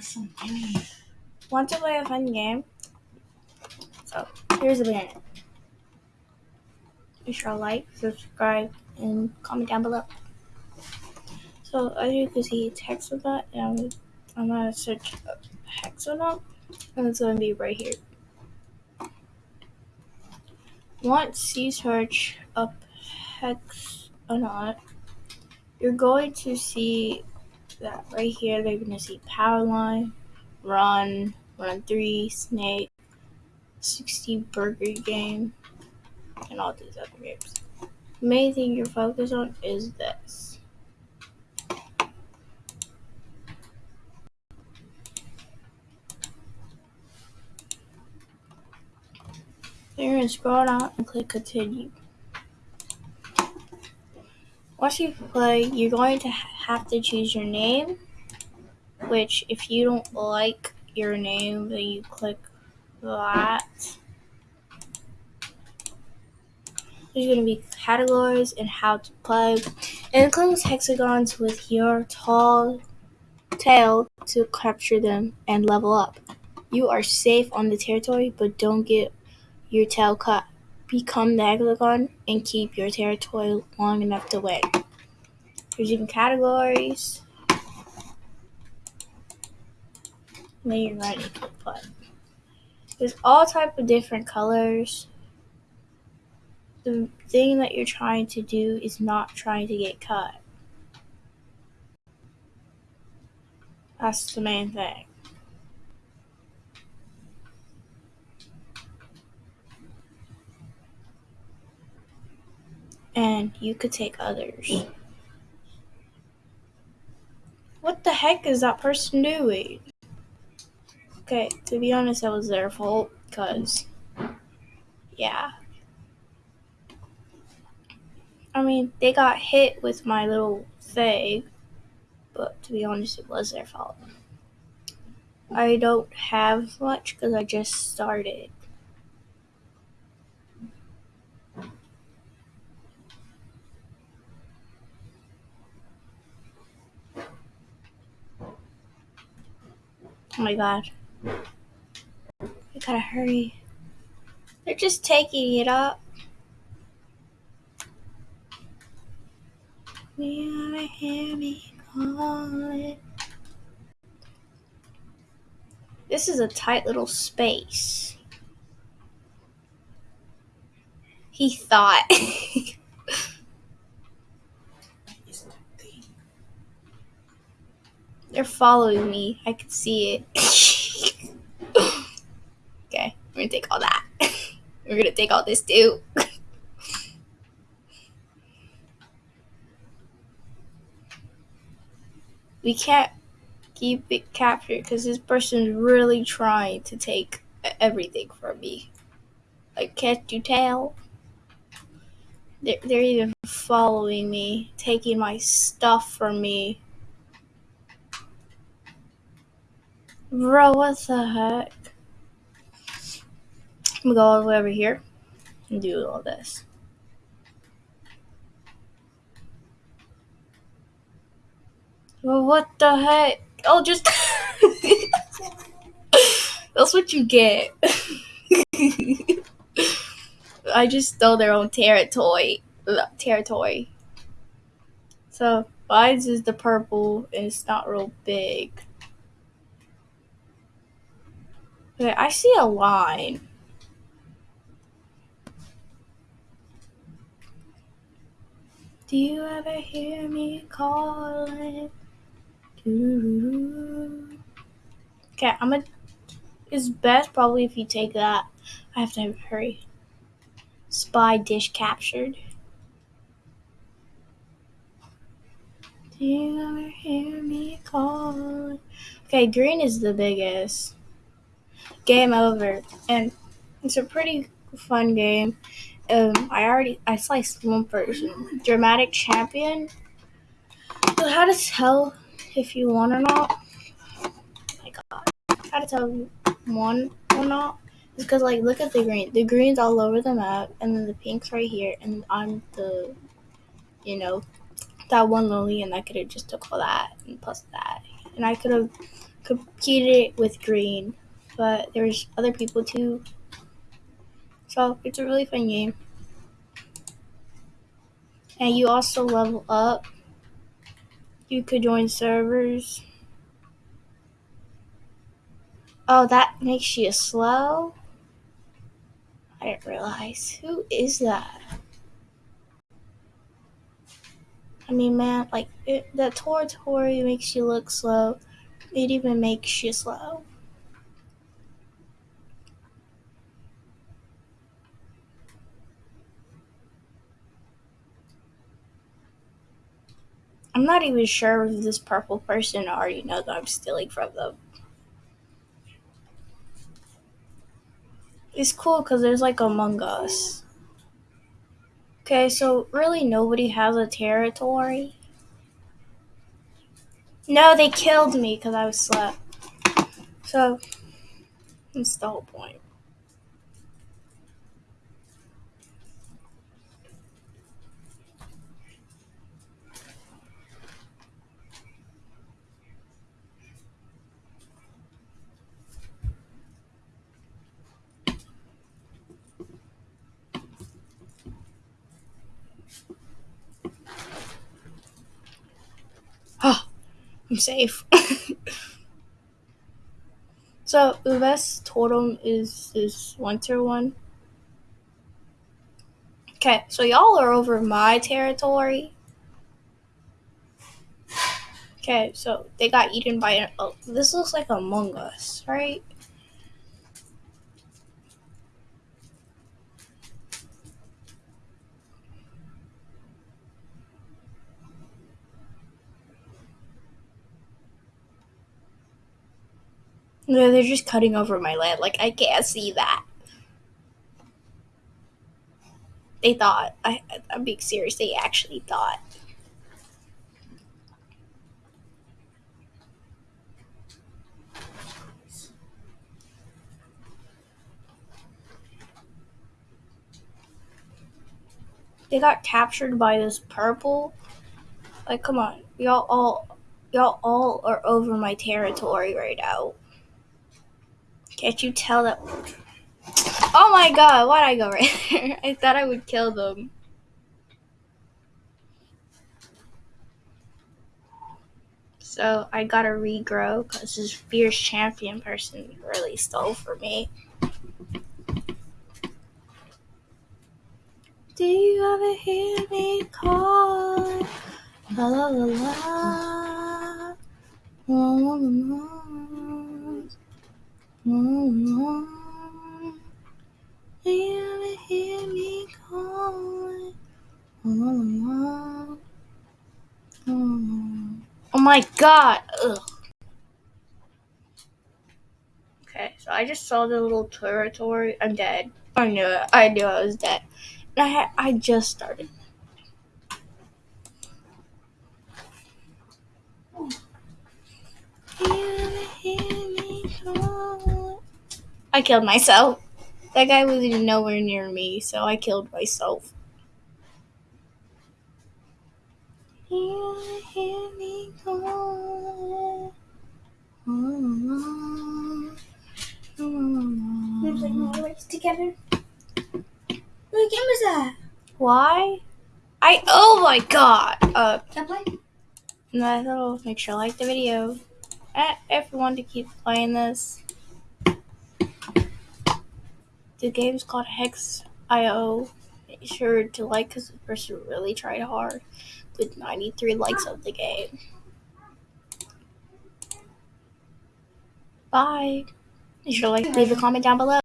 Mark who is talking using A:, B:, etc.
A: so many. Want to play a fun game? So here's the banner. Make sure to like, subscribe, and comment down below. So as you can see, it's Hexagon, and I'm, I'm gonna search Hexagon, and it's gonna be right here. Once you search up Hexagon, you're going to see that right here. They're gonna see power line, Run, Run Three, Snake, 60 Burger Game, and all these other games. The main thing you're focused on is this. You're going to scroll down and click continue. Once you play, you're going to have to choose your name, which if you don't like your name, then you click that. There's going to be categories and how to play. It includes hexagons with your tall tail to capture them and level up. You are safe on the territory, but don't get your tail cut. Become the hexagon and keep your territory long enough to win. There's even categories. Then you're ready to play. There's all type of different colors the thing that you're trying to do is not trying to get cut. That's the main thing. And you could take others. What the heck is that person doing? Okay, to be honest, that was their fault, because, yeah. I mean, they got hit with my little thing, but to be honest, it was their fault. I don't have much because I just started. My god. I gotta hurry. They're just taking it up. You hear me calling. This is a tight little space. He thought. They're following me. I can see it. okay, we're gonna take all that. we're gonna take all this too. we can't keep it captured because this person's really trying to take everything from me. Like, can't you tell? They're, they're even following me, taking my stuff from me. Bro, what the heck? I'm gonna go all the way over here and do all this. Well, what the heck? Oh, just. That's what you get. I just stole their own territory. Territory. So, mine is the purple, and it's not real big. Okay, I see a line. Do you ever hear me calling? Okay, I'm gonna. It's best probably if you take that. I have to hurry. Spy dish captured. Do you ever hear me call? Okay, green is the biggest. Game over, and it's a pretty fun game. Um, I already I sliced one person. Dramatic champion. So how to tell if you won or not. Oh my god. How to tell you won or not? It's because, like, look at the green. The green's all over the map, and then the pink's right here, and I'm the, you know, that one Lily, and I could have just took all that and plus that. And I could have competed with green, but there's other people too. So it's a really fun game. And you also level up. You could join servers. Oh, that makes you slow? I didn't realize. Who is that? I mean, man, like, it, the Tori makes you look slow. It even makes you slow. I'm not even sure if this purple person already knows I'm stealing from them. It's cool because there's like Among Us. Okay, so really nobody has a territory. No, they killed me because I was slept. So, that's the whole point. Oh, I'm safe. so the best totem is this winter one. Okay, so y'all are over my territory. Okay, so they got eaten by an. Oh, this looks like Among Us, right? No, they're just cutting over my land. Like, I can't see that. They thought. I, I'm being serious. They actually thought. They got captured by this purple. Like, come on. Y'all all. Y'all all are over my territory right now. Can't you tell that? Oh my god, why'd I go right there? I thought I would kill them. So I gotta regrow because this fierce champion person really stole for me. Do you ever hear me call? La la la la. La la la la. Do you ever hear me calling? Oh my god! Ugh. Okay, so I just saw the little territory. I'm dead. I knew it. I knew I was dead. I had, I just started. I killed myself. That guy was nowhere near me, so I killed myself.
B: More words together. What game that?
A: Why? I oh my god. Uh,
B: Can I play?
A: no, that'll make sure I like the video. And if you want to keep playing this, the game's called Hex IO. Make sure to like because the person really tried hard with 93 likes of the game. Bye. Make sure to like, leave a comment down below.